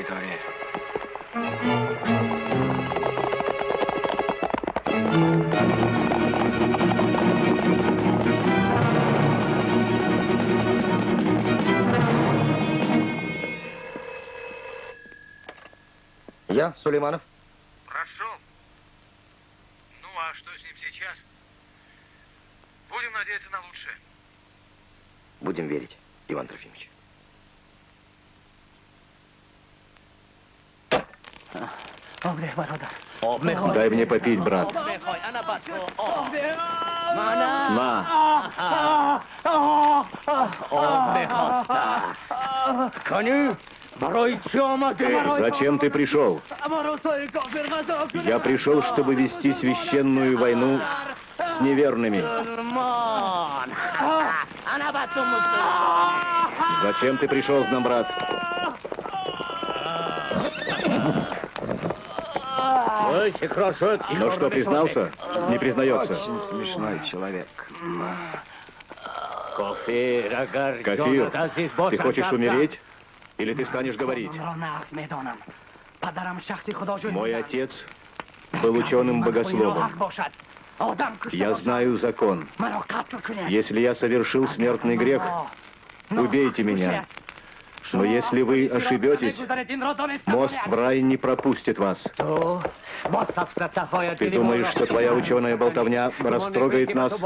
Чужая территория. Я, Сулейманов. Прошел. Ну, а что с ним сейчас? Будем надеяться на лучшее. Будем верить, Иван Трофимович. Дай мне попить, брат. На. Зачем ты пришел? Я пришел, чтобы вести священную войну с неверными. Зачем ты пришел к нам, брат? Ну что, признался? Не признается. Смешной человек. Кафир, ты хочешь умереть? Или ты станешь говорить? Мой отец был ученым-богословом. Я знаю закон. Если я совершил смертный грех, убейте меня. Но если вы ошибетесь, мост в рай не пропустит вас. Ты думаешь, что твоя ученая болтовня растрогает нас,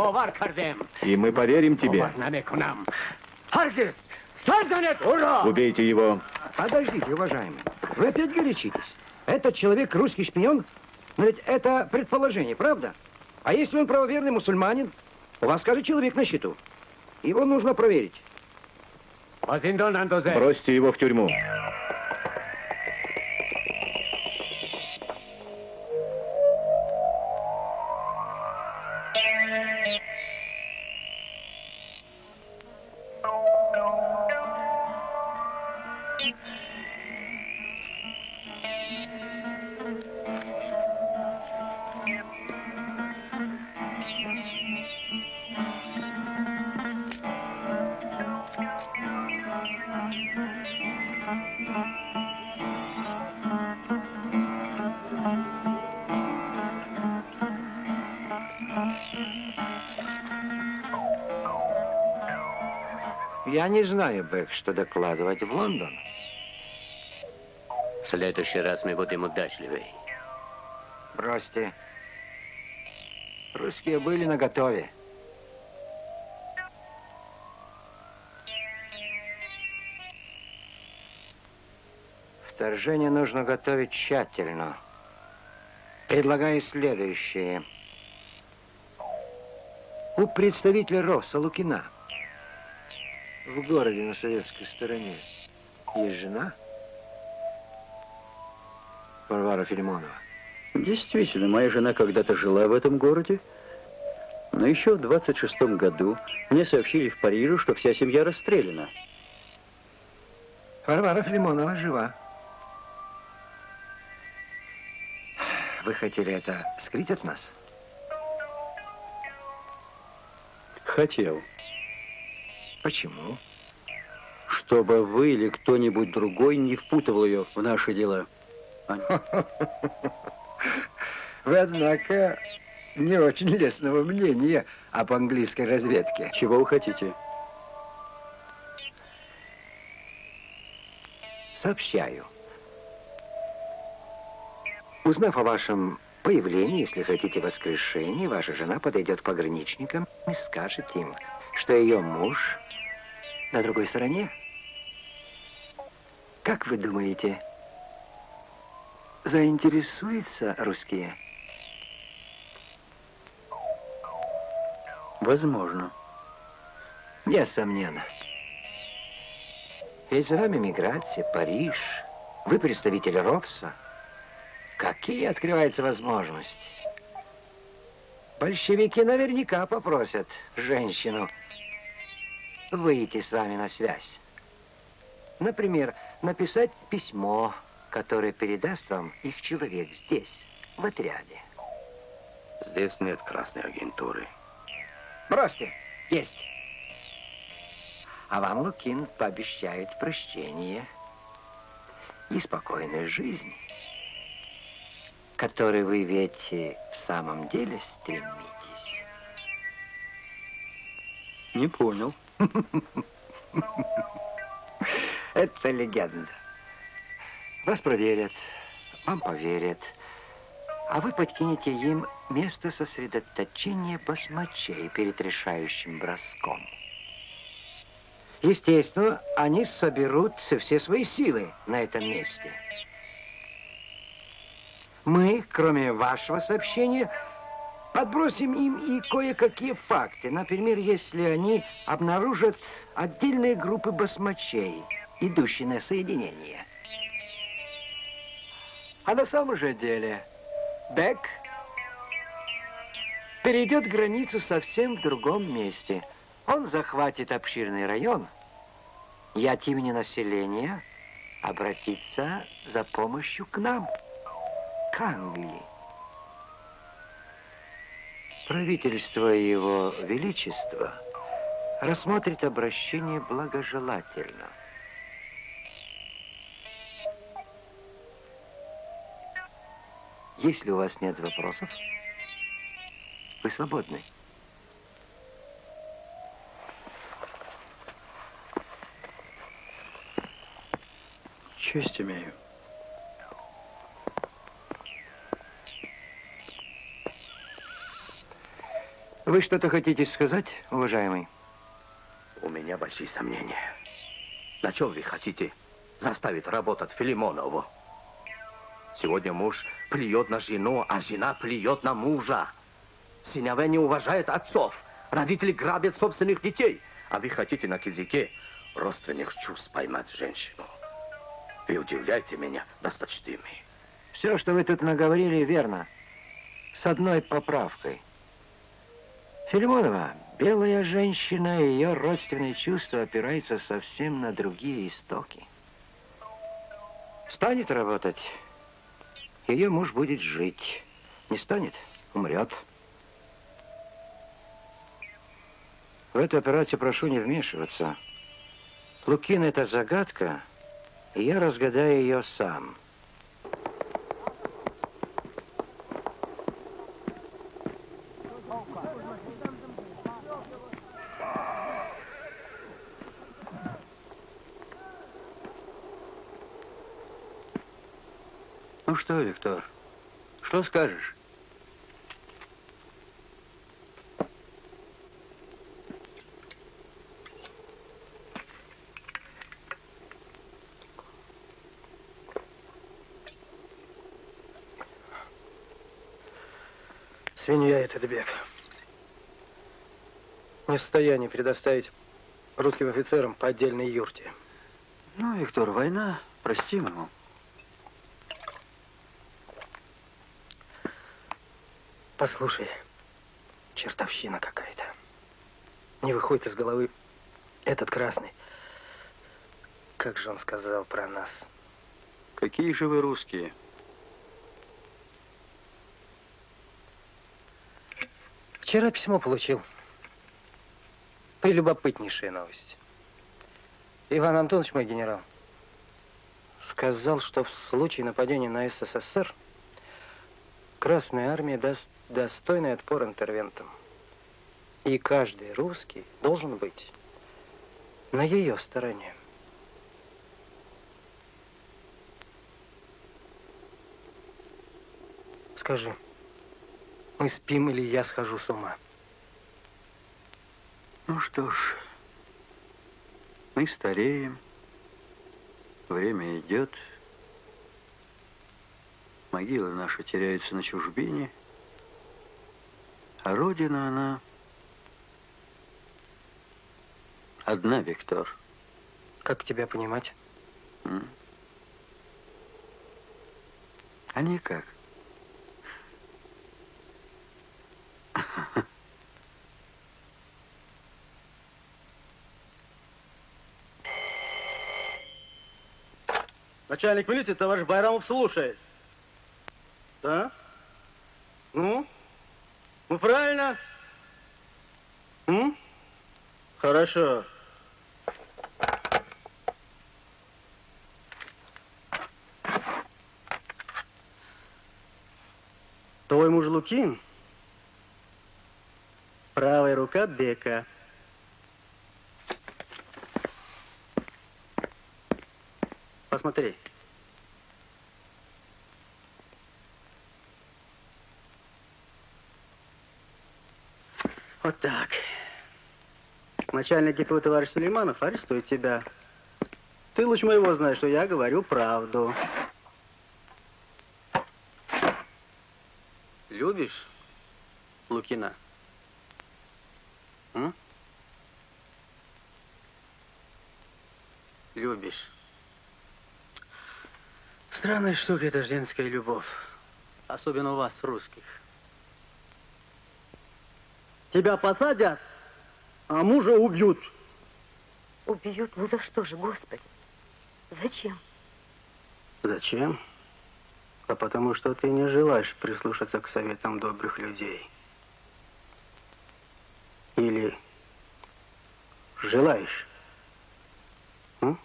и мы поверим тебе? Убейте его. Подождите, уважаемый. Вы опять горячитесь. Этот человек русский шпион? Но ведь это предположение, правда? А если он правоверный мусульманин? У вас, скажет, человек на счету. Его нужно проверить. Бросьте его в тюрьму. Я не знаю, Бэк, что докладывать в Лондон. В следующий раз мы будем удачливей. Бросьте. Русские были наготове. Вторжение нужно готовить тщательно. Предлагаю следующее. У представителя Росса Лукина в городе на советской стороне есть жена Варвара Филимонова. Действительно, моя жена когда-то жила в этом городе, но еще в 26 году мне сообщили в Париже, что вся семья расстреляна. Варвара Филимонова жива. Вы хотели это скрыть от нас? Хотел, Почему? чтобы вы или кто-нибудь другой не впутывал ее в наши дела. Вы, однако, не очень лестного мнения об английской разведке. Чего вы хотите? Сообщаю. Узнав о вашем появлении, если хотите, воскрешении, ваша жена подойдет к пограничникам и скажет им, что ее муж на другой стороне. Как вы думаете, заинтересуются русские? Возможно. Несомненно. Ведь за вами миграция, Париж. Вы представитель Ропса. Какие открываются возможности? Большевики наверняка попросят женщину выйти с вами на связь. Например, написать письмо, которое передаст вам их человек здесь, в отряде. Здесь нет красной агентуры. Бросьте. Есть. А вам Лукин пообещает прощение и спокойную жизнь, к которой вы ведь в самом деле стремитесь. Не понял. Это легенда. Вас проверят, вам поверят, а вы подкинете им место сосредоточения басмачей перед решающим броском. Естественно, они соберут все свои силы на этом месте. Мы, кроме вашего сообщения, подбросим им и кое-какие факты. Например, если они обнаружат отдельные группы басмачей, идущие на соединение. А на самом же деле Бек перейдет границу совсем в другом месте. Он захватит обширный район и от имени населения обратиться за помощью к нам, к Англии. Правительство Его Величества рассмотрит обращение благожелательно. Если у вас нет вопросов, вы свободны. Честь имею. Вы что-то хотите сказать, уважаемый? У меня большие сомнения. На чем вы хотите заставить работать Филимонову? Сегодня муж плюет на жену, а жена плюет на мужа. Сыновья не уважают отцов. Родители грабят собственных детей. А вы хотите на языке родственных чувств поймать женщину. Вы удивляете меня, досточтимый. Все, что вы тут наговорили, верно. С одной поправкой. Филимонова, белая женщина ее родственные чувства опираются совсем на другие истоки. Станет работать, ее муж будет жить. Не станет, умрет. В эту операцию прошу не вмешиваться. Лукин – это загадка, и я разгадаю ее сам. Что, Виктор, что скажешь? Свинья этот бег. Не в состоянии предоставить русским офицерам по отдельной юрте. Ну, Виктор, война, простим ему. Послушай, чертовщина какая-то. Не выходит из головы этот красный. Как же он сказал про нас? Какие же вы русские? Вчера письмо получил. Прелюбопытнейшая новость. Иван Антонович, мой генерал, сказал, что в случае нападения на СССР Красная Армия даст достойный отпор интервентам. И каждый русский должен быть на ее стороне. Скажи, мы спим или я схожу с ума? Ну что ж, Мы стареем, время идет, могилы наши теряются на чужбине, а Родина, она одна, Виктор. Как тебя понимать? М? А никак. Начальник милиции, товарищ Байрамов, слушает. Да? Ну? Ну, правильно? М? Хорошо. Твой муж Лукин, правая рука Бека. Посмотри. Вот так. Начальник ГПУ товарищ Сулейманов арестует тебя. Ты лучше моего знаешь, что я говорю правду. Любишь Лукина? М? Любишь. Странная штука эта женская любовь. Особенно у вас, русских. Тебя посадят, а мужа убьют. Убьют? Ну за что же, Господи? Зачем? Зачем? А потому что ты не желаешь прислушаться к советам добрых людей. Или желаешь? М?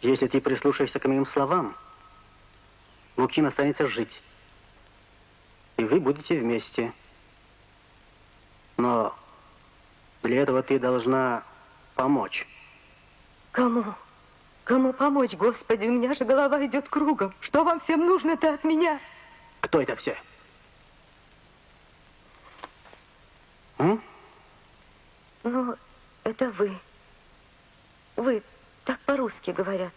Если ты прислушаешься к моим словам, Лукин останется жить. И вы будете вместе. Но для этого ты должна помочь. Кому? Кому помочь, Господи? У меня же голова идет кругом. Что вам всем нужно-то от меня? Кто это все? М? Ну, это вы. Вы так по-русски говорят.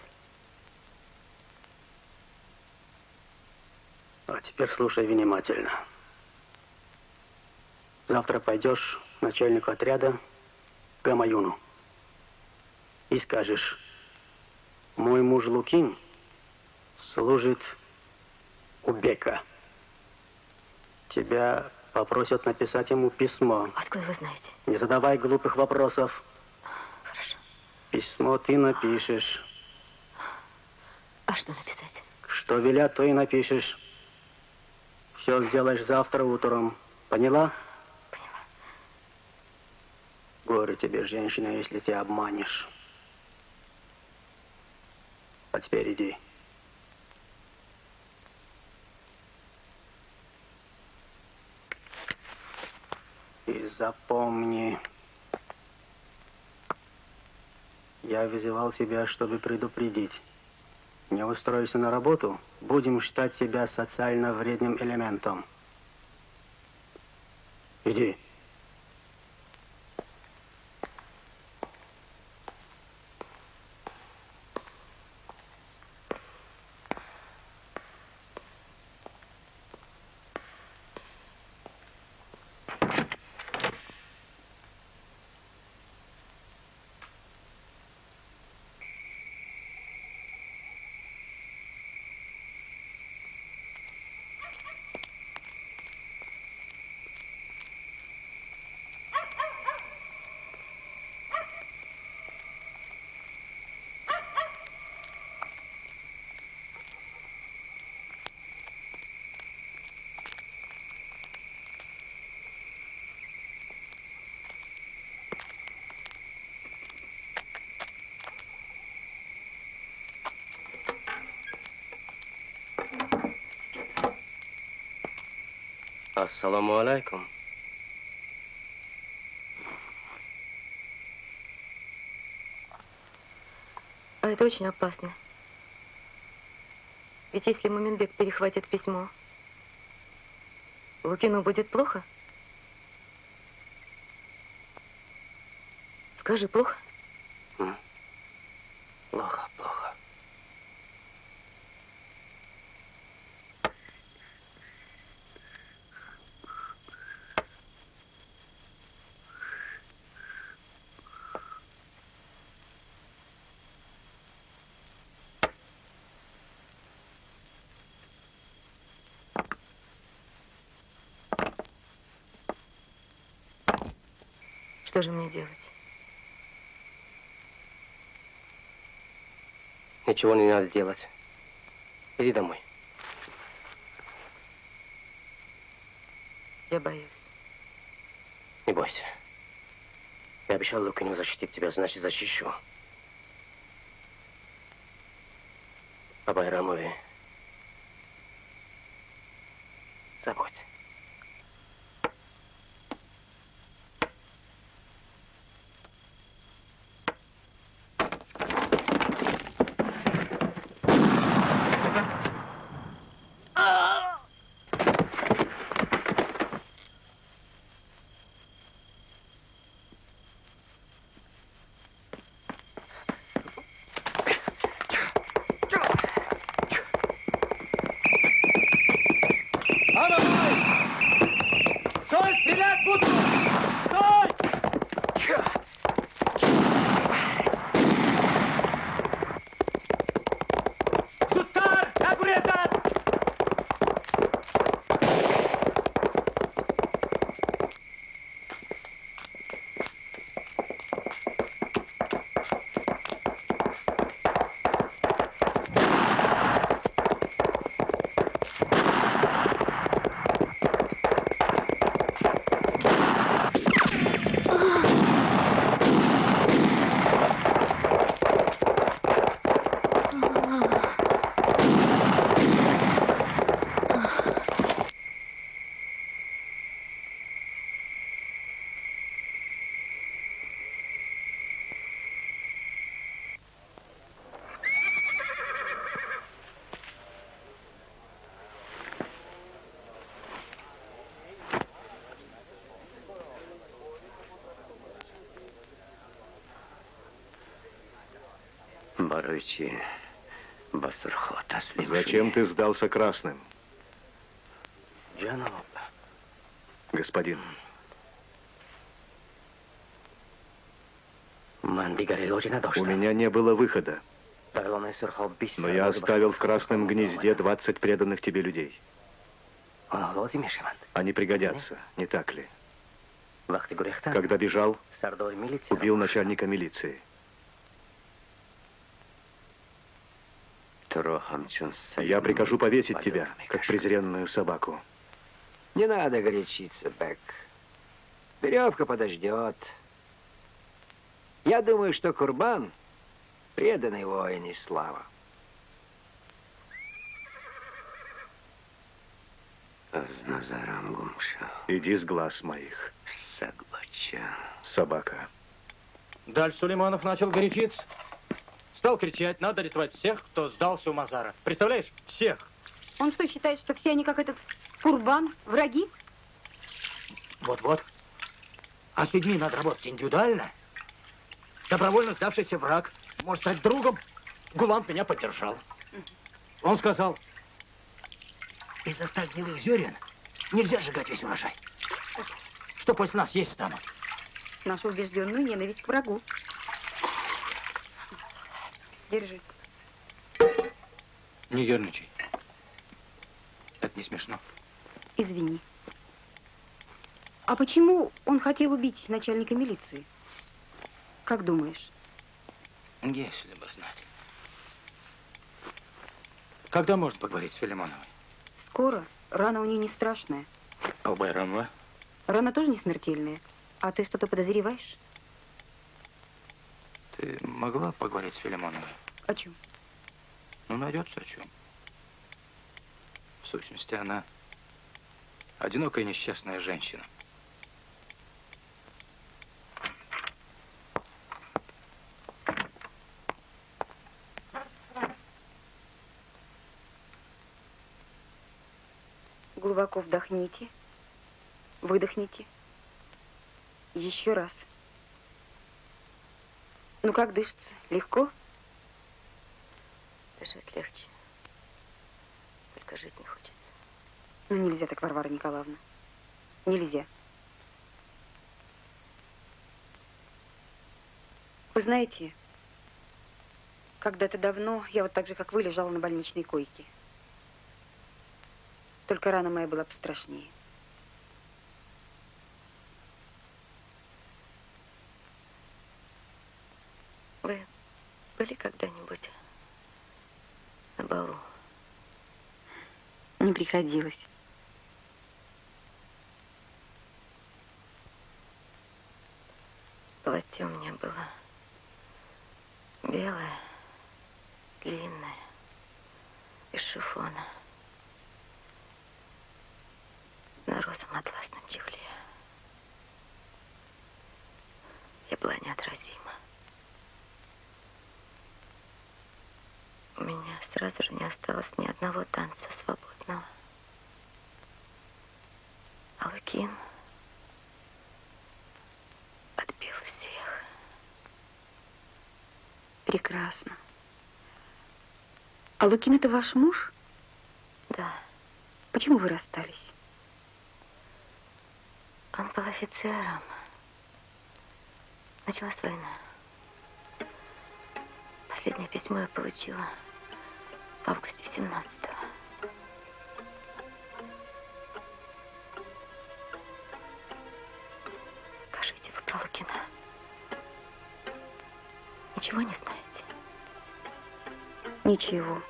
А теперь слушай внимательно. Завтра пойдешь к начальнику отряда Гамаюну и скажешь, мой муж Лукин служит у Бека. Тебя попросят написать ему письмо. Откуда вы знаете? Не задавай глупых вопросов. Хорошо. Письмо ты напишешь. А что написать? Что велят, то и напишешь. Все сделаешь завтра утром. Поняла? Поняла. Горе тебе, женщина, если ты обманешь. А теперь иди. И запомни, я вызывал тебя, чтобы предупредить. Не устроишься на работу, будем считать тебя социально вредным элементом. Иди. Ассаламу алейкум. А это очень опасно. Ведь если Муминбек перехватит письмо, Лукину будет плохо? Скажи, плохо? Что же мне делать? Ничего не надо делать. Иди домой. Я боюсь. Не бойся. Я обещал Лукину защитить тебя, значит, защищу. О Байрамове Барычи, Басурхота, Зачем ты сдался красным, господин? У меня не было выхода, но я оставил в красном гнезде 20 преданных тебе людей. Мишеман. Они пригодятся, не так ли? Когда бежал, убил начальника милиции. Я прикажу повесить тебя, как презренную собаку. Не надо горячиться, Бек. Веревка подождет. Я думаю, что Курбан — преданный воин и слава. Иди с глаз моих, Сагбача. собака. Даль Сулейманов начал горячиться. Стал кричать, надо арестовать всех, кто сдался у Мазара. Представляешь? Всех. Он что, считает, что все они, как этот Курбан, враги? Вот-вот. А с людьми надо работать индивидуально. Добровольно сдавшийся враг может стать другом. Гулант меня поддержал. Он сказал, из-за ста гнилых зерен нельзя сжигать весь урожай. Что после нас есть станут? Нашу убежденную ненависть к врагу. Держи. Не ерничай. Это не смешно. Извини. А почему он хотел убить начальника милиции? Как думаешь? Если бы знать. Когда можно поговорить с Филимоновой? Скоро. Рана у нее не страшная. А у Байрамова? Рана тоже не смертельная. А ты что-то подозреваешь? Ты могла поговорить с Филимоновой? О чем? Ну, найдется о чем. В сущности, она одинокая несчастная женщина. Глубоко вдохните. Выдохните. Еще раз. Ну, как дышится? Легко? Дышать легче. Только жить не хочется. Ну, нельзя так, Варвара Николаевна. Нельзя. Вы знаете, когда-то давно я вот так же, как вы, лежала на больничной койке. Только рана моя была пострашнее. Вы были когда-нибудь на балу? Не приходилось. Платье у меня было белое, длинное, из шифона. На розовом атласном чехле. Я была неотразима. У меня сразу же не осталось ни одного танца свободного. А Лукин отбил всех. Прекрасно. А Лукин это ваш муж? Да. Почему вы расстались? Он был офицером. Началась война. Последнее письмо я получила в августе 17-го. Скажите, вы про Лукина ничего не знаете? Ничего.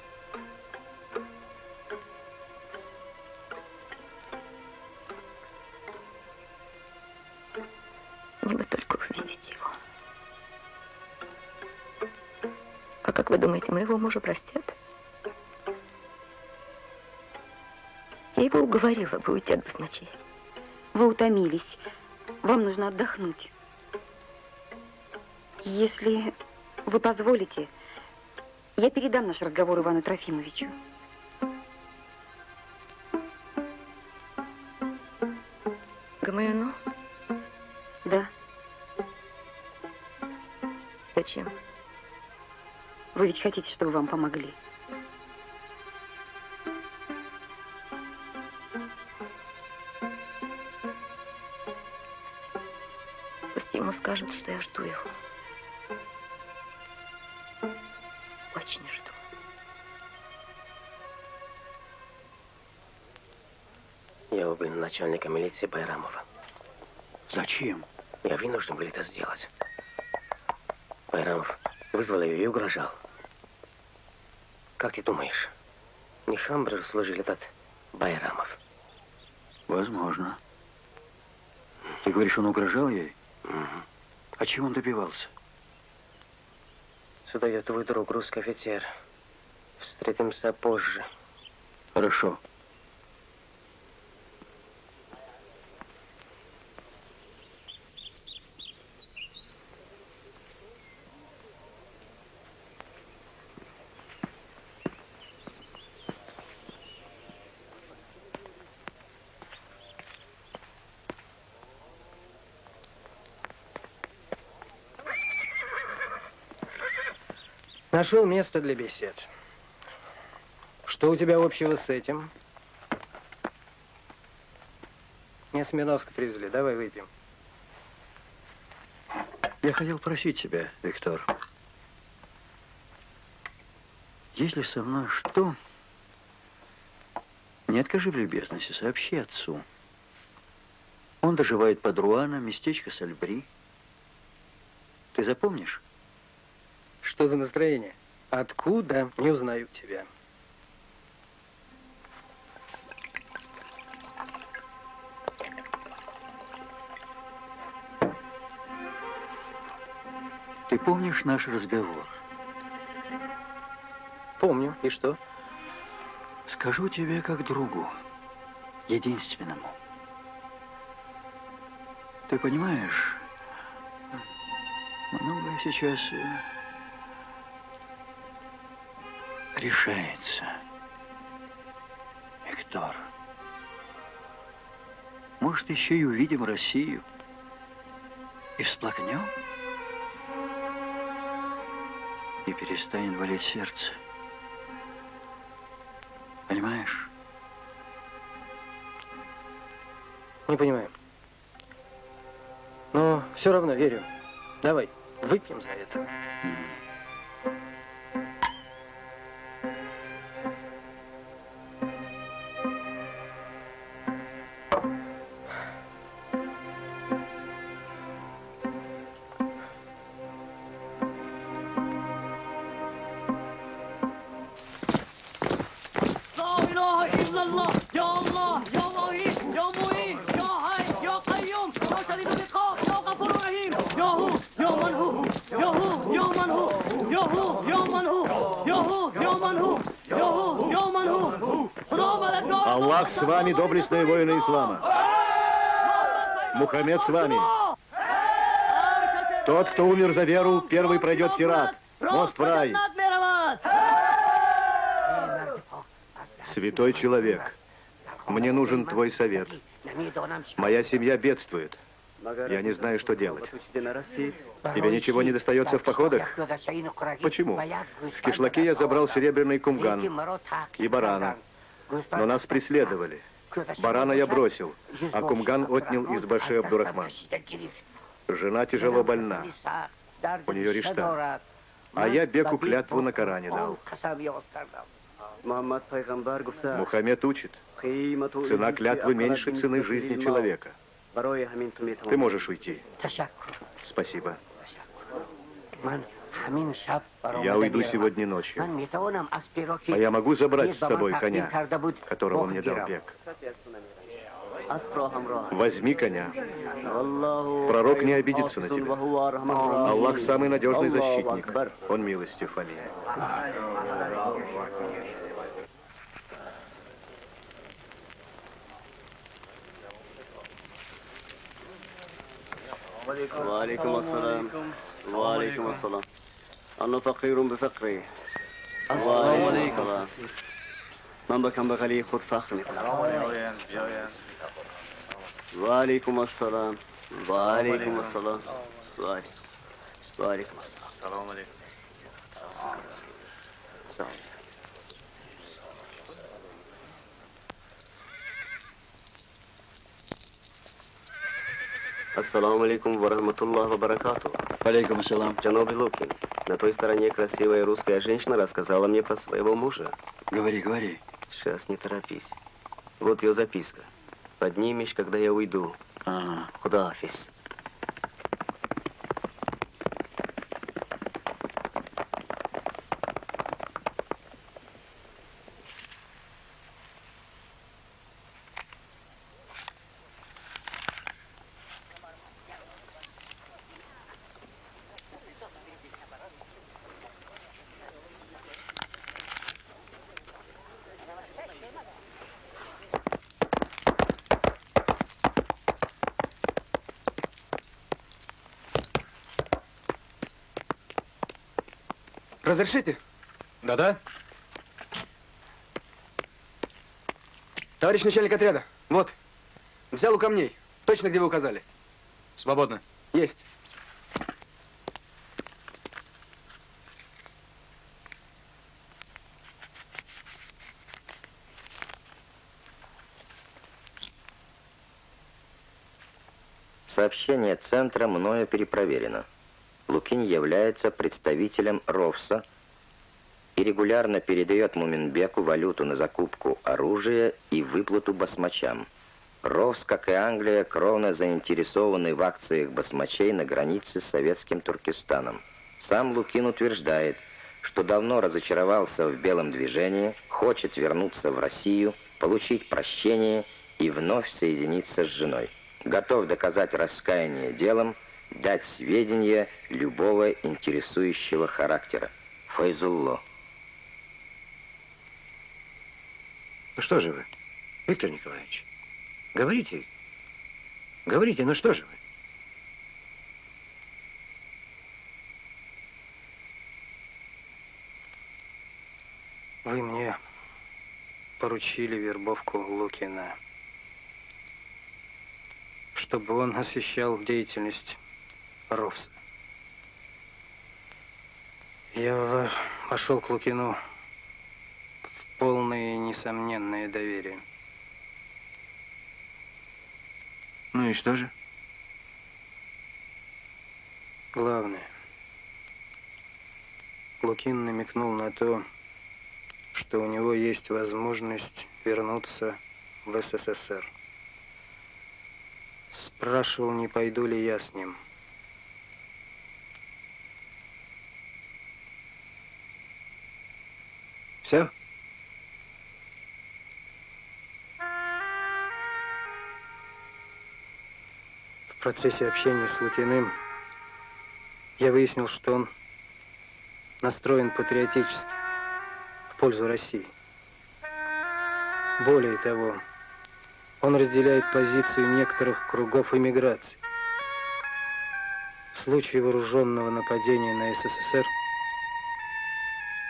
Мне бы только увидеть его. А как вы думаете, моего мужа простят? Его уговорила бы уйти от басмачей. Вы утомились. Вам нужно отдохнуть. Если вы позволите, я передам наш разговор Ивану Трофимовичу. Гамаюну? Да. Зачем? Вы ведь хотите, чтобы вам помогли. Скажут, что я жду его. Очень жду. Я убил начальника милиции Байрамова. Зачем? Я вынужден был это сделать. Байрамов вызвал ее и угрожал. Как ты думаешь, не Хамбрер служил этот Байрамов? Возможно. Ты говоришь, он угрожал ей? Угу. А чего он добивался? Сюда идет твой друг, русский офицер. Встретимся позже. Хорошо. Нашел место для бесед. Что у тебя общего с этим? Мне Смирновска привезли. Давай выпьем. Я хотел просить тебя, Виктор. Если со мной что, не откажи в любезности, сообщи отцу. Он доживает под Руаном, местечко Сальбри. Ты запомнишь? Что за настроение? Откуда? Не узнаю тебя. Ты помнишь наш разговор? Помню. И что? Скажу тебе как другу, единственному. Ты понимаешь, многое сейчас решается. Виктор, может, еще и увидим Россию и всплакнем? и перестанет болеть сердце. Понимаешь? Не понимаю. Но все равно верю. Давай, выпьем за это. لا Мухаммед с вами. Тот, кто умер за веру, первый пройдет сират. Мост в рай. Святой человек, мне нужен твой совет. Моя семья бедствует. Я не знаю, что делать. Тебе ничего не достается в походах? Почему? В кишлаке я забрал серебряный кумган и барана, но нас преследовали. Барана я бросил, а кумган отнял из Баши Абдурахман. Жена тяжело больна. У нее риштан. А я беку клятву на Коране дал. Мухаммед учит. Цена клятвы меньше цены жизни человека. Ты можешь уйти. Спасибо. من همین شب Я уйду сегодня ночью. من میتوانم اسبی را که А я могу забрать с دیر به من собой تقدیم коня, کرده بود которого мне дал بگیرم. бег? اسب را همراه Возьми коня. والله Пророк не خير обидится на حافظ тебя. وهو أرحم الراحمين. Аллах самый надежный Аллаху защитник. Акбар. Он милостив, Али. وعليكم السلام وعليكم السلام أنا فقير بفقري. وعليكم السلام. من بكم بغلي خود فخر وعليكم السلام. وعليكم السلام وعليكم وعليكم السلام. السلام عليكم. Ассаламу алейкум ва рахматуллах ва баракату. Алейкум ассалам. Джаноби Лукин, на той стороне красивая русская женщина рассказала мне про своего мужа. Говори, говори. Сейчас не торопись. Вот ее записка. Поднимешь, когда я уйду. Ага. Худафис. Разрешите? Да-да. Товарищ начальник отряда, вот. Взял у камней. Точно, где вы указали. Свободно. Есть. Сообщение центра мною перепроверено. Лукин является представителем РОВСа и регулярно передает Муминбеку валюту на закупку оружия и выплату басмачам. РОВС, как и Англия, кровно заинтересованы в акциях басмачей на границе с советским Туркестаном. Сам Лукин утверждает, что давно разочаровался в белом движении, хочет вернуться в Россию, получить прощение и вновь соединиться с женой. Готов доказать раскаяние делом, дать сведения любого интересующего характера. Файзулло. Ну что же вы, Виктор Николаевич? Говорите. Говорите, ну что же вы? Вы мне поручили вербовку Лукина, чтобы он освещал деятельность РОВСа. Я вошел к Лукину в полное несомненное доверие. Ну и что же? Главное. Лукин намекнул на то, что у него есть возможность вернуться в СССР. Спрашивал, не пойду ли я с ним. Все? В процессе общения с Лукиным я выяснил, что он настроен патриотически в пользу России. Более того, он разделяет позицию некоторых кругов иммиграции. В случае вооруженного нападения на СССР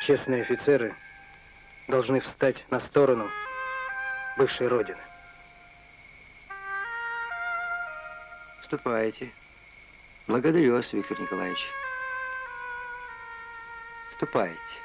честные офицеры должны встать на сторону бывшей Родины. Ступайте. Благодарю вас, Виктор Николаевич. Ступайте.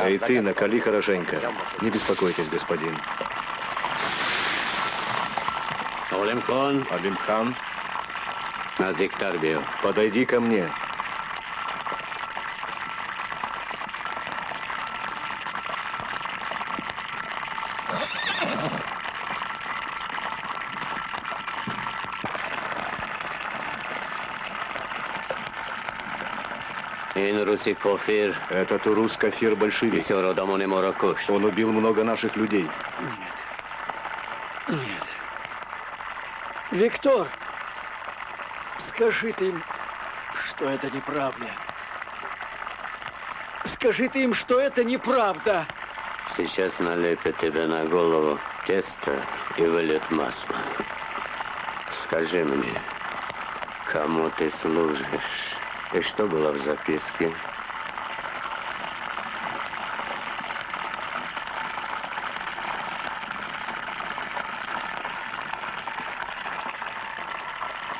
А и ты накали хорошенько. Не беспокойтесь, господин. Бил. Подойди ко мне. Руси Кофир. Это Турус Кафир большевик. Он убил много наших людей. Нет. Нет. Виктор, скажи ты им, что это неправда. Скажи ты им, что это неправда. Сейчас налепят тебе на голову тесто и выльют масло. Скажи мне, кому ты служишь? И что было в записке?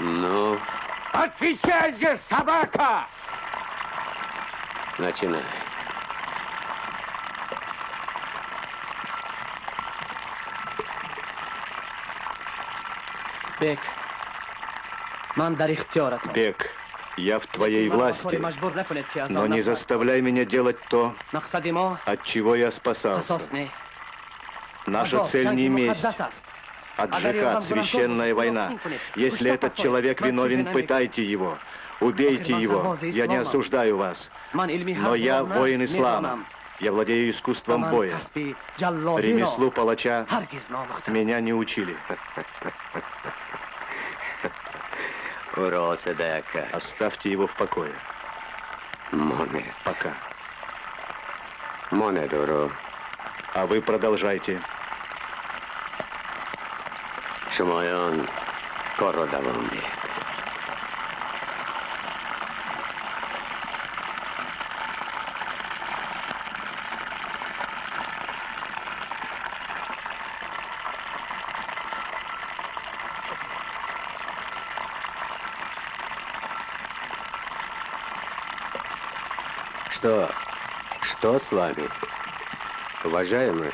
Ну? Отвечай же, собака! Начинай. Бек. Мандарихтера. Бек. Я в твоей власти, но не заставляй меня делать то, от чего я спасался. Наша цель не месть, а джихад, священная война. Если этот человек виновен, пытайте его, убейте его. Я не осуждаю вас, но я воин ислама. Я владею искусством боя. Ремеслу палача меня не учили. Оставьте его в покое. Моне. Пока. А вы продолжайте. Шумайон Кородавамбек. Что? Что с вами? Уважаемый?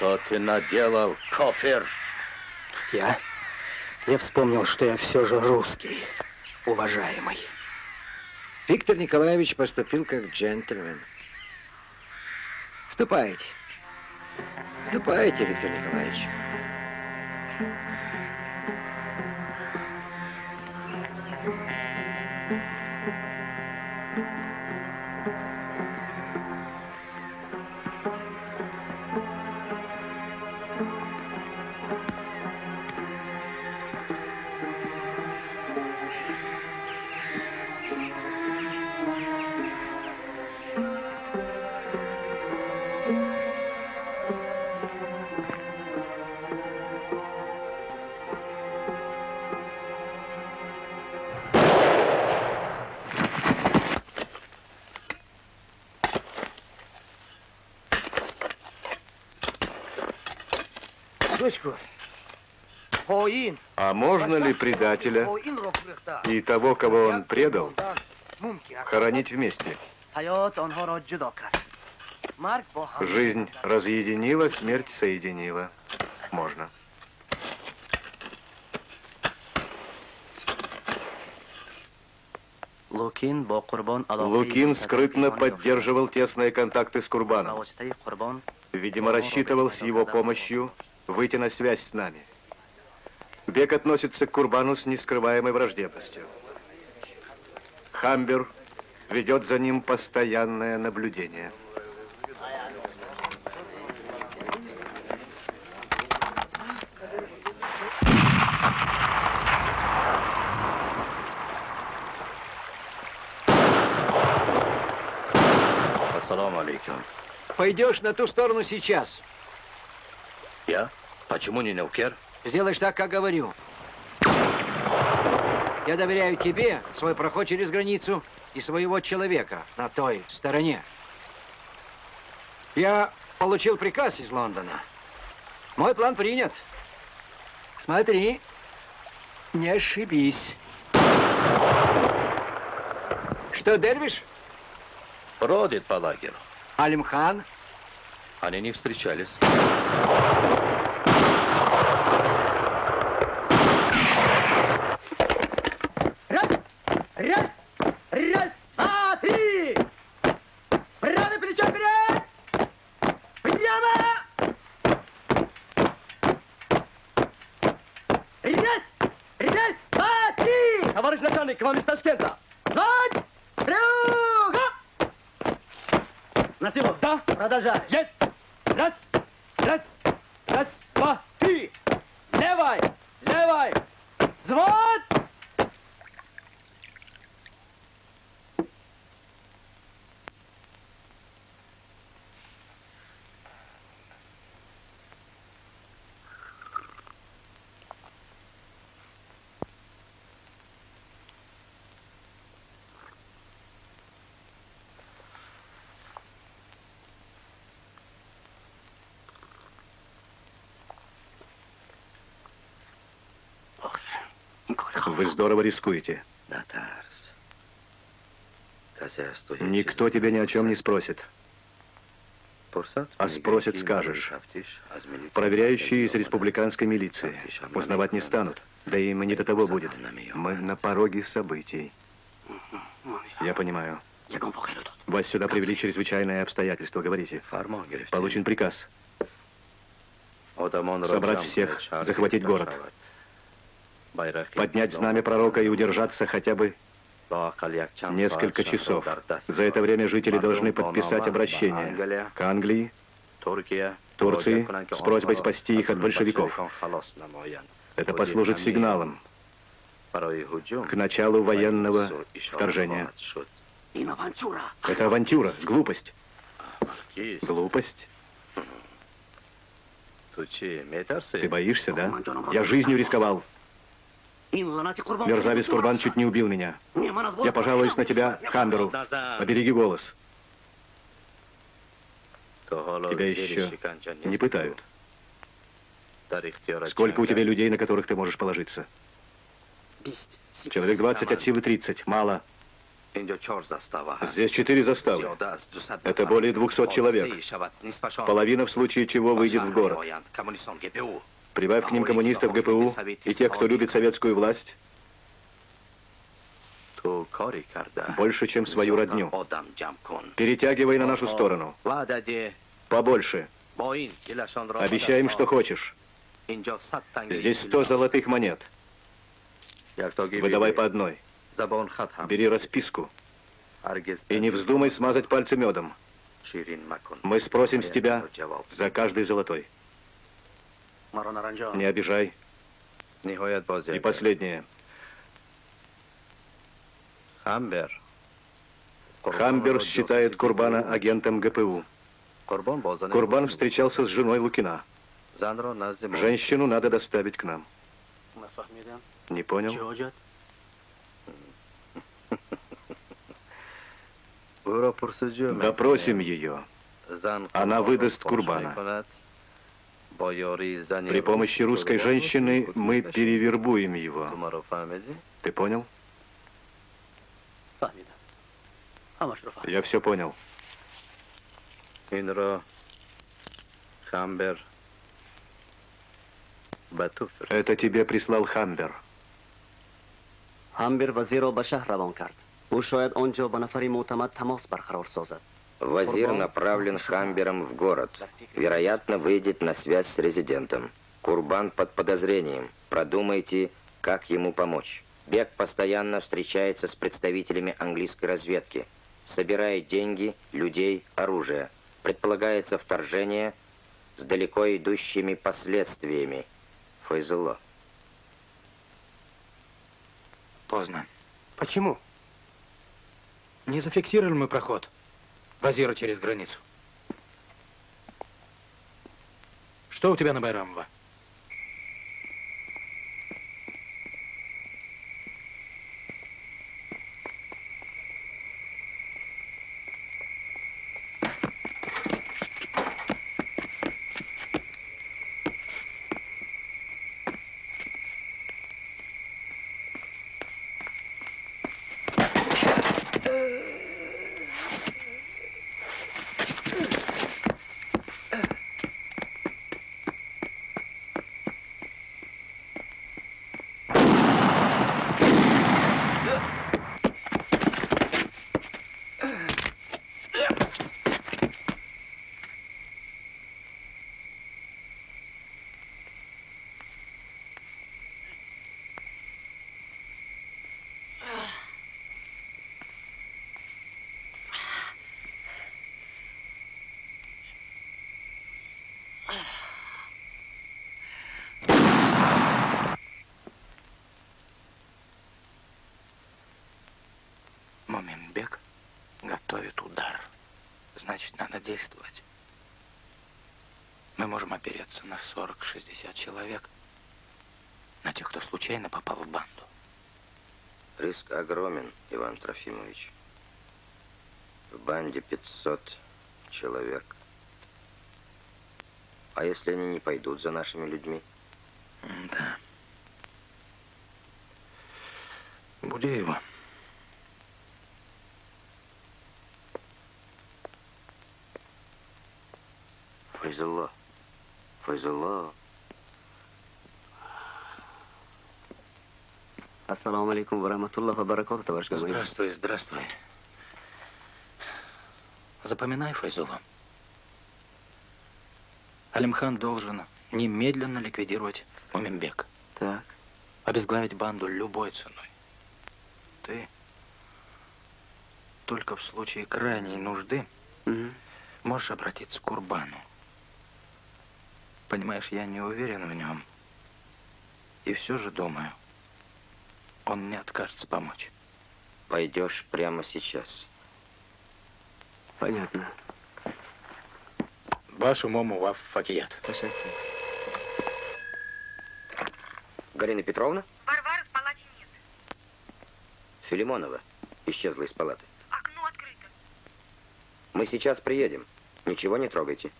Что ты наделал, кофер? Я? Я вспомнил, что я все же русский, уважаемый. Виктор Николаевич поступил как джентльмен. Ступайте. Ступайте, Виктор Николаевич. А можно ли предателя и того, кого он предал, хоронить вместе? Жизнь разъединила, смерть соединила. Можно. Лукин скрытно поддерживал тесные контакты с Курбаном. Видимо, рассчитывал с его помощью выйти на связь с нами. Бек относится к Курбану с нескрываемой враждебностью. Хамбер ведет за ним постоянное наблюдение. Ассаламу алейкум. Пойдешь на ту сторону сейчас. Я? Почему не Неукер? Сделаешь так, как говорю. Я доверяю тебе свой проход через границу и своего человека на той стороне. Я получил приказ из Лондона. Мой план принят. Смотри, не ошибись. Что, Дервиш? Бродит по лагерю. Алимхан? Они не встречались. Раз, раз, два, три. Правое плечо вперед. Прямо. Раз, раз, два, три. Товарищ начальник, к вам из Ташкента. Звать. Круга. Насилов, да? Продолжай. Есть. Раз, раз, раз, два, три. Левой, левой. Звать. Вы здорово рискуете. Никто тебя ни о чем не спросит. А спросят, скажешь. Проверяющие из республиканской милиции. Узнавать не станут. Да и им не до того будет. Мы на пороге событий. Я понимаю. Вас сюда привели чрезвычайные обстоятельства. Говорите. Получен приказ. Собрать всех, захватить город. Поднять знамя пророка и удержаться хотя бы несколько часов. За это время жители должны подписать обращение к Англии, Турции с просьбой спасти их от большевиков. Это послужит сигналом к началу военного вторжения. Это авантюра, глупость. Глупость? Ты боишься, да? Я жизнью рисковал. Мерзавец Курбан чуть не убил меня. Я пожалуюсь на тебя, Хамберу. Побереги голос. Тебя еще не пытают. Сколько у тебя людей, на которых ты можешь положиться? Человек 20 от силы 30. Мало. Здесь четыре заставы. Это более 200 человек. Половина в случае чего выйдет в город. Прибавь к ним коммунистов ГПУ и тех, кто любит советскую власть, больше, чем свою родню. Перетягивай на нашу сторону. Побольше. Обещаем, что хочешь. Здесь сто золотых монет. Выдавай по одной. Бери расписку. И не вздумай смазать пальцы медом. Мы спросим с тебя за каждый золотой. Не обижай. И последнее. Хамбер. Хамбер считает Курбана агентом ГПУ. Курбан встречался с женой Лукина. Женщину надо доставить к нам. Не понял? Допросим ее. Она выдаст Курбана. При помощи русской женщины мы перевербуем его. Ты понял? Я все понял. Инро, Хамбер, Это тебе прислал Хамбер. Хамбер вазиро ба шаҳр равон кард. ӯ шояд он ҷо ба нафари мӯътамад тамос барқарор созад Вазир направлен Хамбером в город. Вероятно, выйдет на связь с резидентом. Курбан под подозрением. Продумайте, как ему помочь. Бег постоянно встречается с представителями английской разведки. Собирает деньги, людей, оружие. Предполагается вторжение с далеко идущими последствиями. Файзулло. Поздно. Почему? Не зафиксировали мы проход Вазира через границу. Что у тебя на Байрамова? Моминбек готовит удар. Значит, надо действовать. Мы можем опереться на 40-60 человек, на тех, кто случайно попал в банду. Риск огромен, Иван Трофимович. В банде 500 человек. А если они не пойдут за нашими людьми? Да. Будеева. Файзулло. Файзулло. Ассаламу алейкум ва рахматуллах ва баракату, товарищ Газманов. Здравствуй, здравствуй. Запоминай, Файзулло. Алимхан должен немедленно ликвидировать Муминбек. Так. Обезглавить банду любой ценой. Ты только в случае крайней нужды угу. можешь обратиться к Курбану. Понимаешь, я не уверен в нем. И все же думаю, он не откажется помочь. Пойдешь прямо сейчас. Понятно. Вашу мому ваф факият. Галина Петровна? Варвары в палате нет. Филимонова исчезла из палаты. Окно открыто. Мы сейчас приедем. Ничего не трогайте.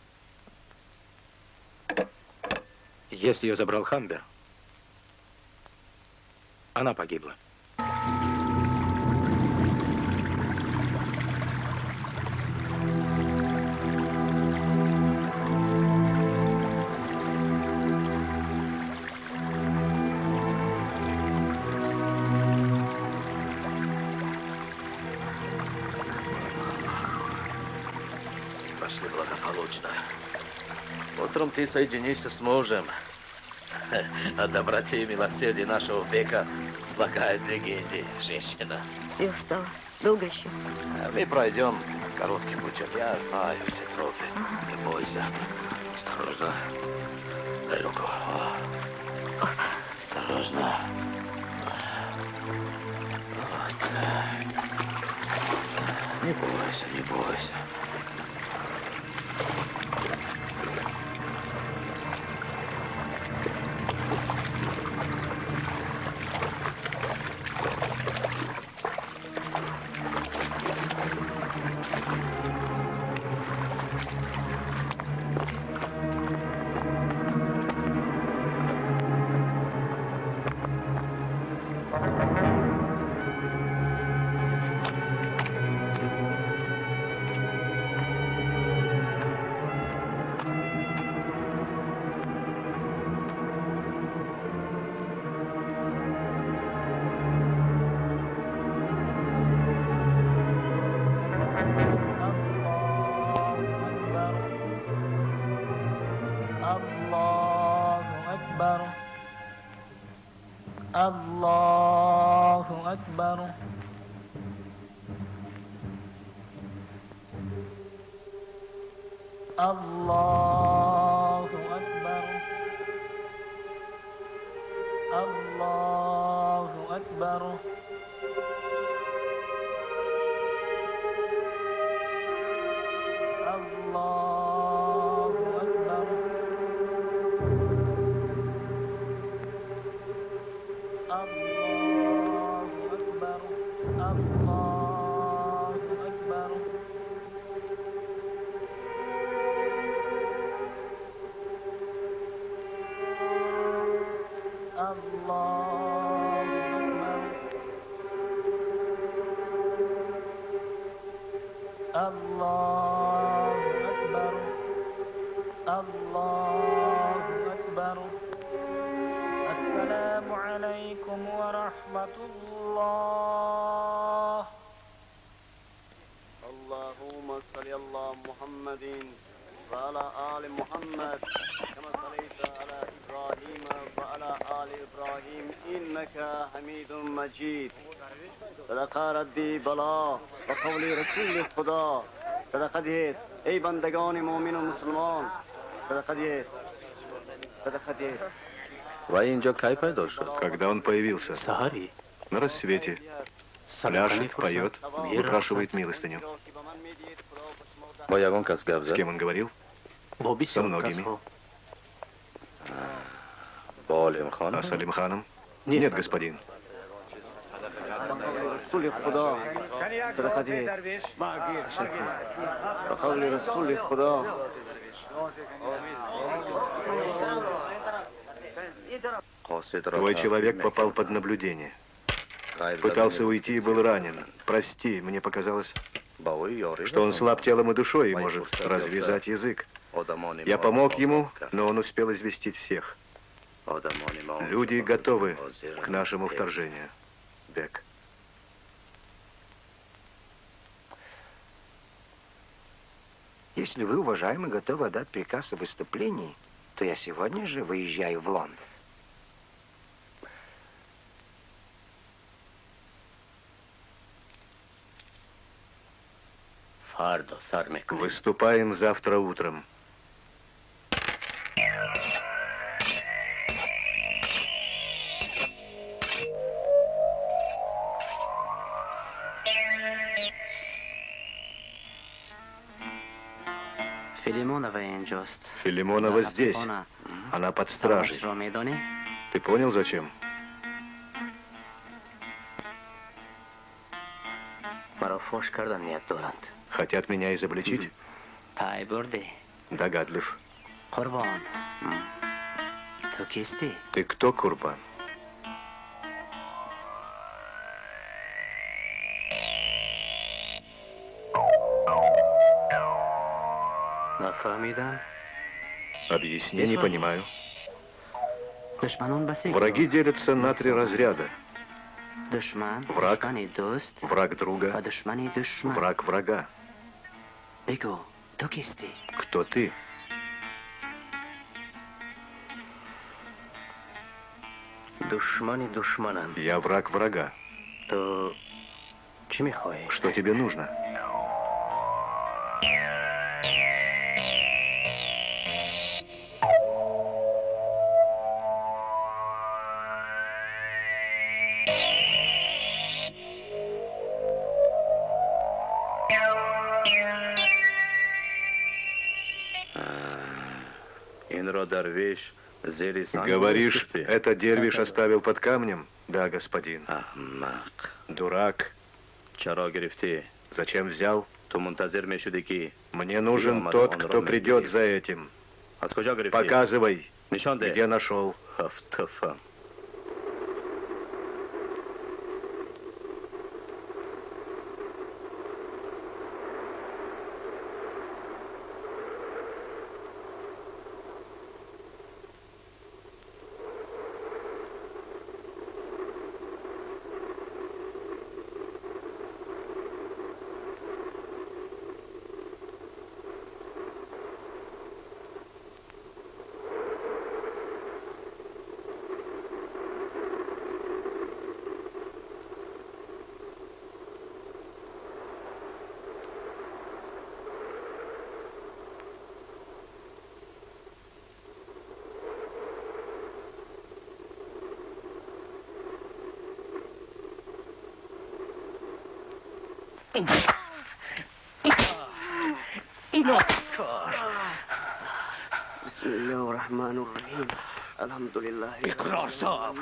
Если ее забрал Хамбер, она погибла. Пошли благополучно. Утром ты соединишься с мужем. О доброте и милосердии нашего века слагает легенды женщина. Я устала. Долго еще? Мы пройдем коротким путем. Я знаю все тропы. Не бойся. Осторожно. Дай руку. Осторожно. Вот. Не бойся, не бойся. Когда он появился? Сагари. На рассвете. Пляшет, поет, выпрашивает милостыню. Боягон Касгабза. С кем он говорил? Со многими. Болим хан. А с Алимханом? Нет, господин. رسول خدا صدقه دهید و قول رسول خدا Твой человек попал под наблюдение. Пытался уйти и был ранен. Прости, мне показалось, что он слаб телом и душой и может развязать язык. Я помог ему, но он успел известить всех. Люди готовы к нашему вторжению. Бек. Если вы, уважаемый, готовы отдать приказ о выступлении, то я сегодня же выезжаю в Лондон. Выступаем завтра утром. Филимонова здесь. Она под стражей. Ты понял, зачем? Хотят меня изобличить? Догадлив. Ты кто, Курбан? Объясни, не понимаю. Враги делятся на три разряда. Враг, враг друга, враг врага. Кто ты? Я враг врага. То... Что тебе нужно? Говоришь, это дервиш оставил под камнем? Да, господин. Дурак. Зачем взял? Мне нужен тот, кто придет за этим. Показывай, где нашел.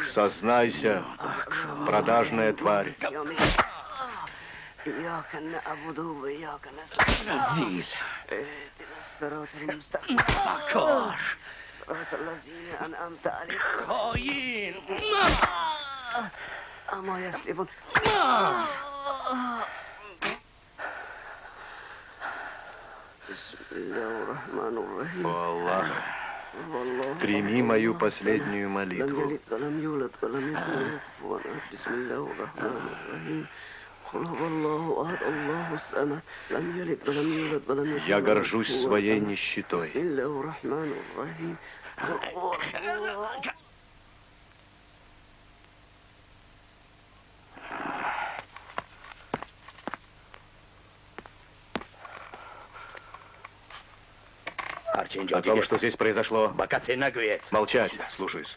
Сознайся, продажная тварь. إياك نعبد وإياك نستعين О Аллах, прими мою последнюю молитву. Я горжусь своей нищетой. О том, что здесь произошло. Молчать. Слушаюсь.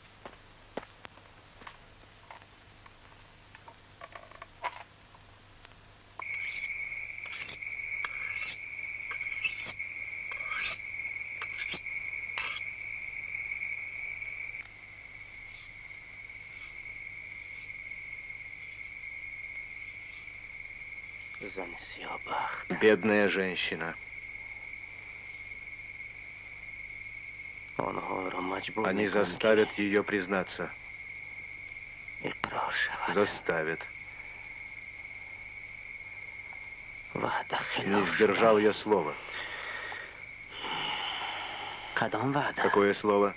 Бедная женщина. Они заставят ее признаться. Заставят. Вада Не сдержал я слова. Кадом вада. Какое слово?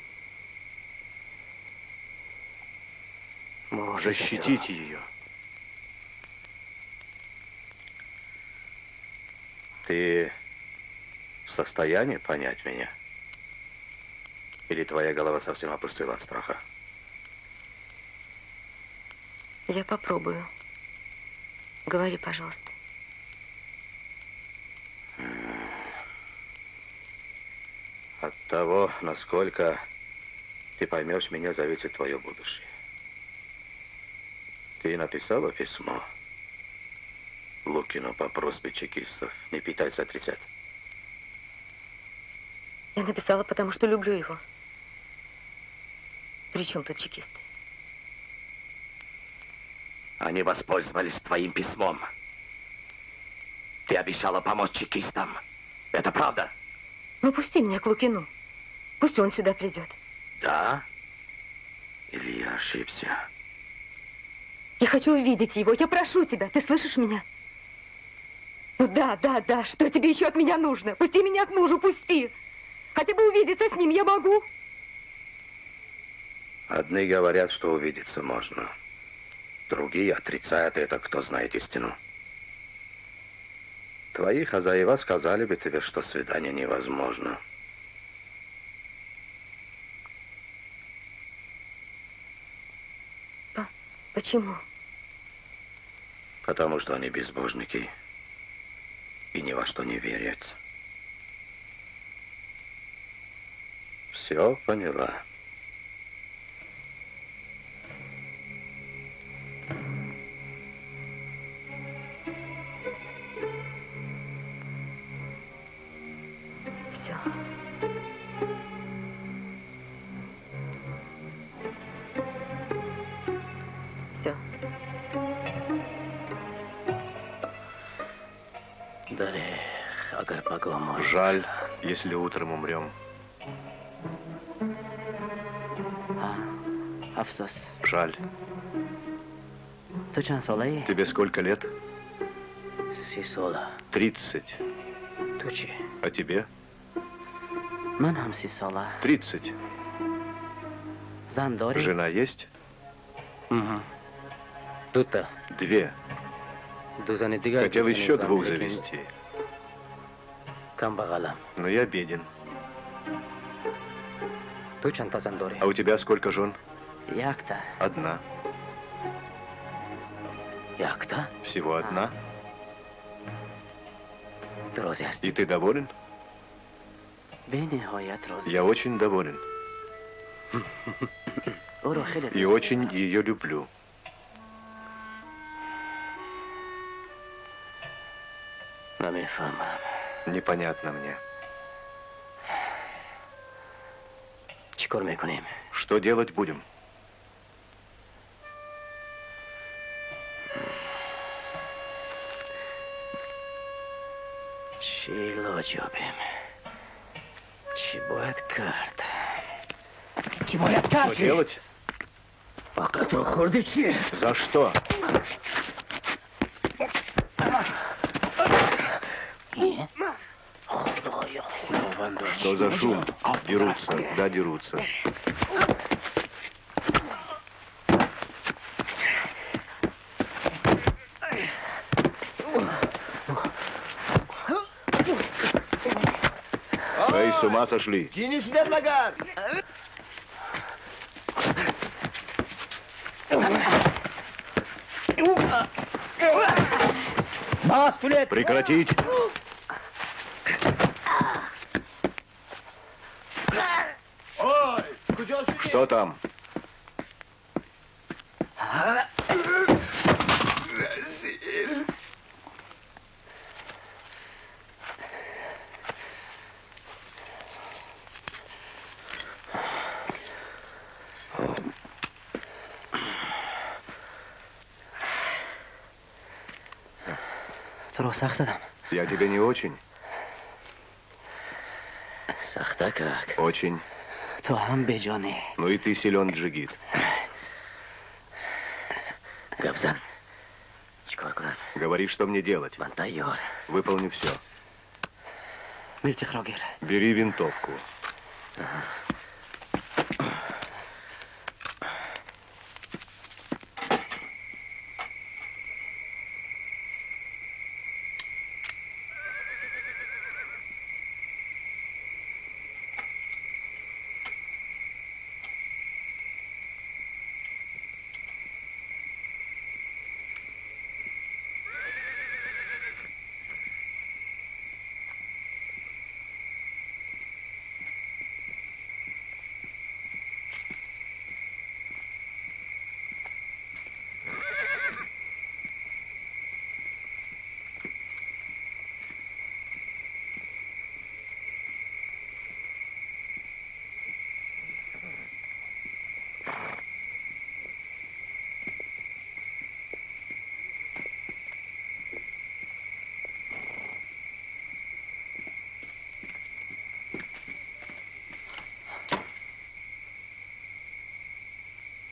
Можете Защитить ее. Ты в состоянии понять меня? Или твоя голова совсем опустила от страха? Я попробую. Говори, пожалуйста. От того, насколько ты поймешь меня, зависит твое будущее. Ты написала письмо Лукину по просьбе чекистов не питаться отрицать. Я написала, потому что люблю его. При чем тут чекисты? Они воспользовались твоим письмом. Ты обещала помочь чекистам. Это правда? Ну, пусти меня к Лукину. Пусть он сюда придет. Да? Или я ошибся? Я хочу увидеть его. Я прошу тебя. Ты слышишь меня? Ну да, да, да. Что тебе еще от меня нужно? Пусти меня к мужу, пусти. Хотя бы увидеться с ним я могу. Одни говорят, что увидеться можно. Другие отрицают это, кто знает истину. Твои хозяева сказали бы тебе, что свидание невозможно. Почему? Потому что они безбожники и ни во что не верят. Все поняла. Жаль, если утром умрем. Афсос. Жаль. Тебе сколько лет? Сисола. Тридцать. Тучи. А тебе? Ман хам сисола. Тридцать. Зандори. Жена есть? Угу. Тут-то. Две. Хотел еще двух завести. Камбагала. Но я беден. А у тебя сколько жен? Як-то? Одна. Як-то? Всего одна? Друзья. И ты доволен? Я очень доволен. И очень ее люблю. Намифама. Непонятно мне. Что делать будем? Чило джобим. Чебоят карта. Что делать? Пока то хурдичи. За что? Что за шум? Дерутся, да, дерутся. Эй, с ума сошли? Cini şiddet bakar. Прекратить! Что там? Я тебе не очень. Сахта как? Очень. Ну и ты силен, Джигит. Габзан. Говори, что мне делать. Выполни все. Бери винтовку.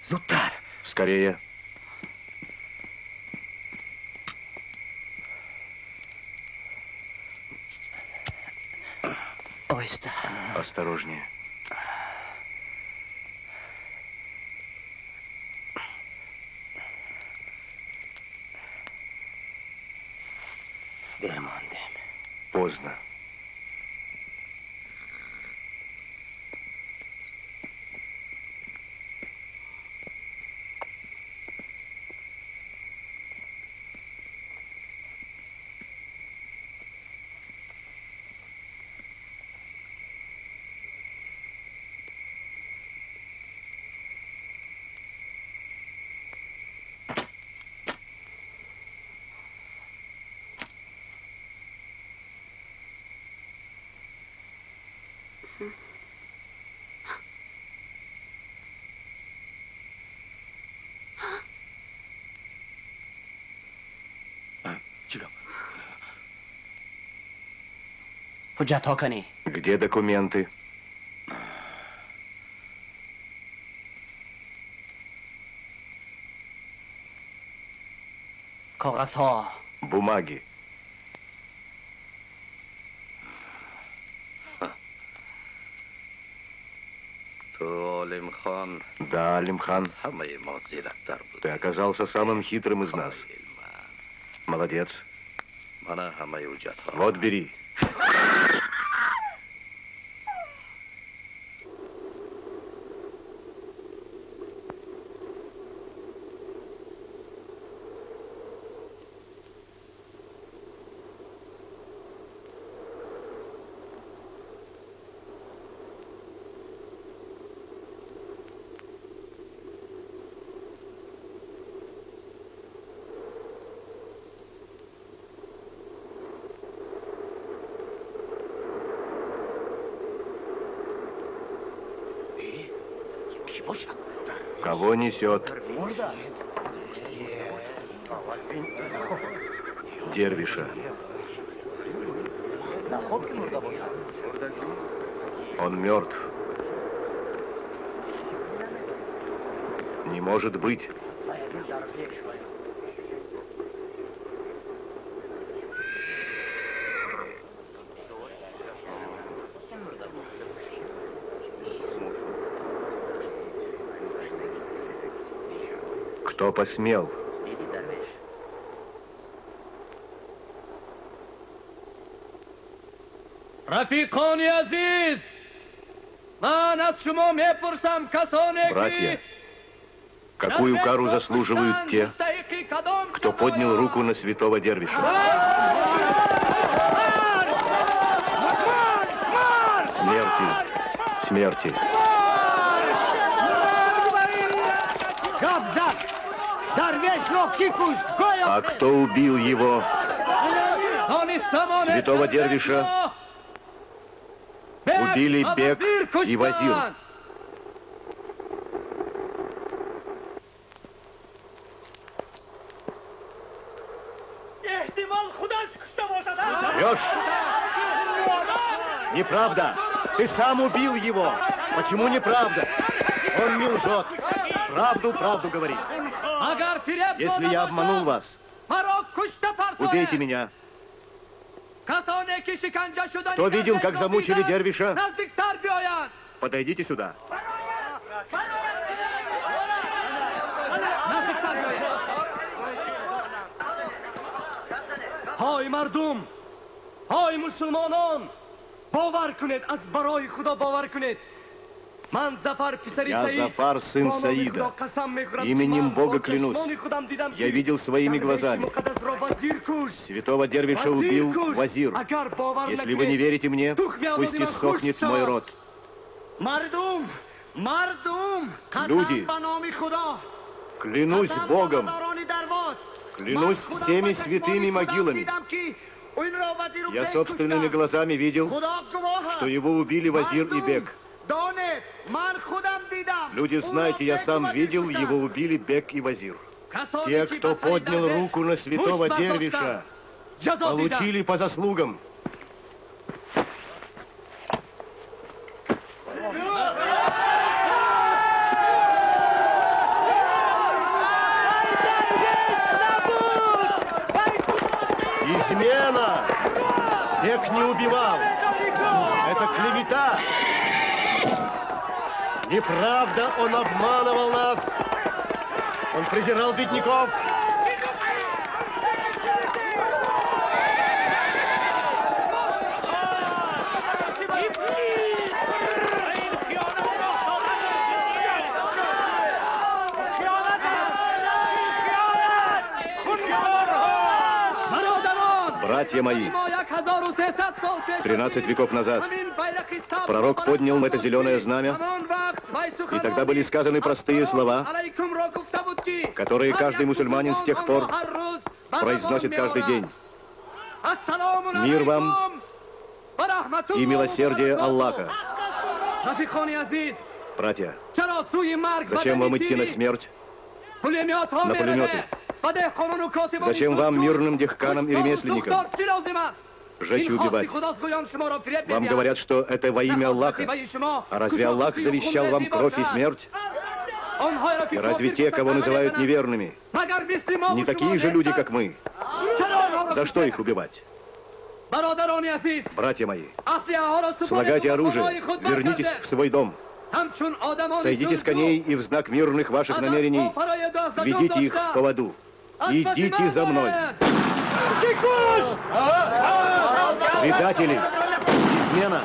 Зутар. Скорее. Ойста. Осторожнее. Беремондем. поздно. Где документы? Бумаги. Да, Алимхан, ты оказался самым хитрым из нас. Молодец. Вот бери. Кого несет? Дервиша. Он мертв. Не может быть. Кто посмел? Рафикони Азиз! Братья, какую кару заслуживают те, кто поднял руку на святого Дервиша? Смерти, смерти. А кто убил его? Святого Дервиша убили Бек и Вазир. Леш! Неправда! Ты сам убил его! Почему неправда? Он не лжет. Правду, правду говорит. Если я обманул вас, убейте меня. Кто видел, как замучили Дервиша? Подойдите сюда. Ой, мардум! Ҳой мусулмонон бовар кунед аз барои худо бовар кунед! Я Зафар, сын Саида. Именем Бога клянусь. Я видел своими глазами. Святого Дервиша убил Вазир. Если вы не верите мне, пусть иссохнет мой род. Люди, клянусь Богом, клянусь всеми святыми могилами, я собственными глазами видел, что его убили Вазир и Бек. Люди, знаете, я сам видел, его убили Бек и Вазир. Те, кто поднял руку на святого Дервиша, получили по заслугам. Измена! Бек не убивал. И правда, он обманывал нас. Он презирал бедняков. Братья мои, 13 веков назад пророк поднял это зеленое знамя, и тогда были сказаны простые слова, которые каждый мусульманин с тех пор произносит каждый день. Мир вам и милосердие Аллаха. Братья, зачем вам идти на смерть? На пулеметы. Зачем вам, мирным дехканам и ремесленникам, жечь и убивать? Вам говорят, что это во имя Аллаха. А разве Аллах завещал вам кровь и смерть? И разве те, кого называют неверными, не такие же люди, как мы? За что их убивать? Братья мои, слагайте оружие, вернитесь в свой дом. Сойдите с коней и в знак мирных ваших намерений ведите их в поводу. Идите за мной. Предатели! Измена!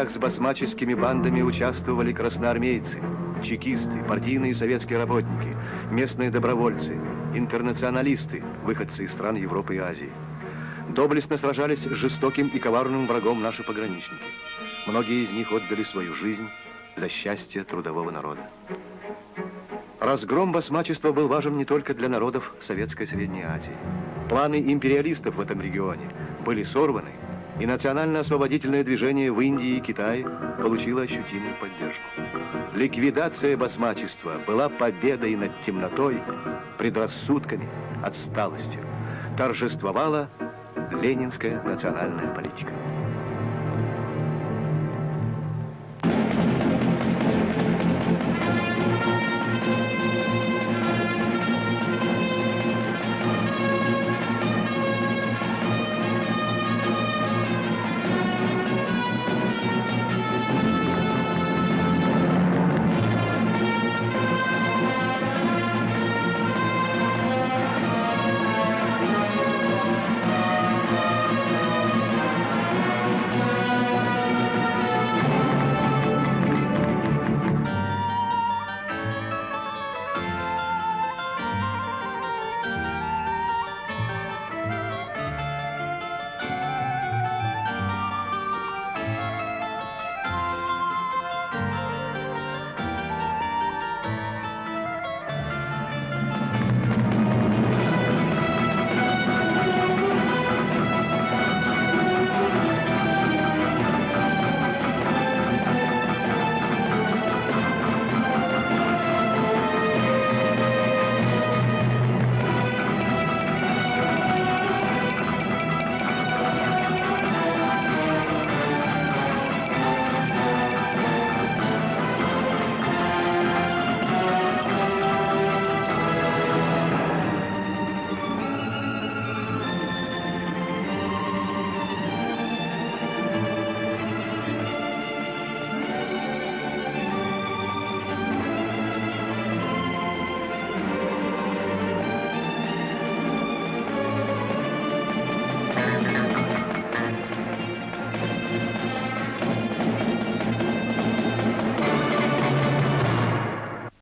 Боях с басмаческими бандами участвовали красноармейцы, чекисты, партийные советские работники, местные добровольцы, интернационалисты, выходцы из стран Европы и Азии. Доблестно сражались с жестоким и коварным врагом наши пограничники. Многие из них отдали свою жизнь за счастье трудового народа. Разгром басмачества был важен не только для народов Советской Средней Азии. Планы империалистов в этом регионе были сорваны, и национально-освободительное движение в Индии и Китае получило ощутимую поддержку. Ликвидация басмачества была победой над темнотой, предрассудками, отсталостью. Торжествовала ленинская национальная политика.